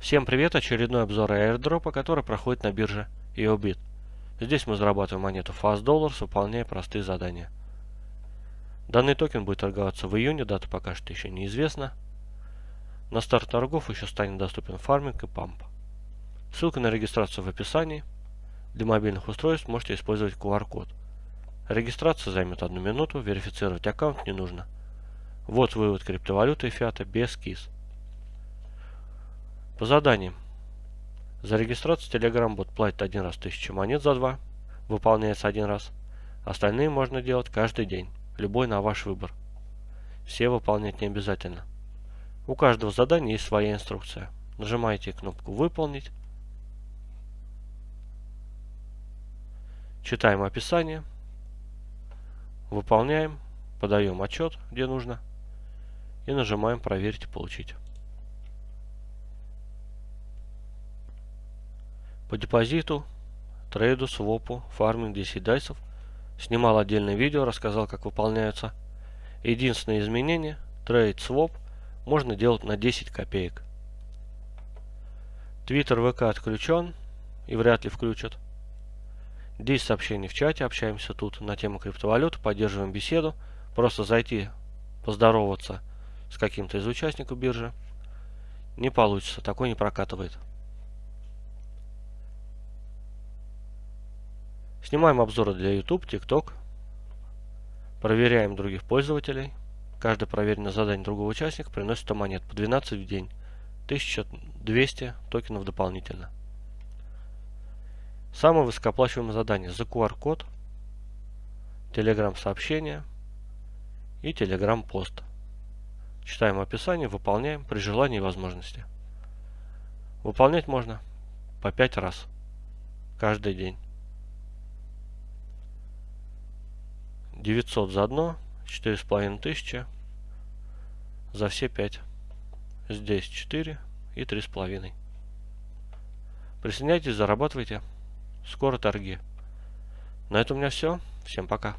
Всем привет! Очередной обзор airdrop а, который проходит на бирже YoBit. Здесь мы зарабатываем монету Fast Dollars, выполняя простые задания. Данный токен будет торговаться в июне, дата пока что еще неизвестна. На старт торгов еще станет доступен фарминг и памп. Ссылка на регистрацию в описании. Для мобильных устройств можете использовать QR-код. Регистрация займет одну минуту, верифицировать аккаунт не нужно. Вот вывод криптовалюты и фиата без КИС. По заданиям. За регистрацию Telegram бот платит один раз 1000 монет за два. Выполняется один раз. Остальные можно делать каждый день. Любой на ваш выбор. Все выполнять не обязательно. У каждого задания есть своя инструкция. Нажимаете кнопку «Выполнить». Читаем описание. Выполняем. Подаем отчет, где нужно. И нажимаем «Проверить и получить». По депозиту, трейду, свопу, фарминг 10 дайсов. Снимал отдельное видео, рассказал, как выполняются. Единственное изменение, трейд, своп можно делать на 10 копеек. Твиттер, ВК отключен и вряд ли включат. 10 сообщений в чате, общаемся тут на тему криптовалют, поддерживаем беседу. Просто зайти, поздороваться с каким-то из участников биржи не получится, такой не прокатывает. Снимаем обзоры для YouTube, TikTok. Проверяем других пользователей. Каждое проверенное задание другого участника приносит 100 монет по 12 в день. 1200 токенов дополнительно. Самое высокооплачиваемое задание за QR-код, Telegram сообщение и Telegram пост. Читаем описание, выполняем при желании и возможности. Выполнять можно по 5 раз каждый день. 900 за одно, 4500 за все 5. Здесь 4 и 3,5. Присоединяйтесь, зарабатывайте. Скоро торги. На этом у меня все. Всем пока.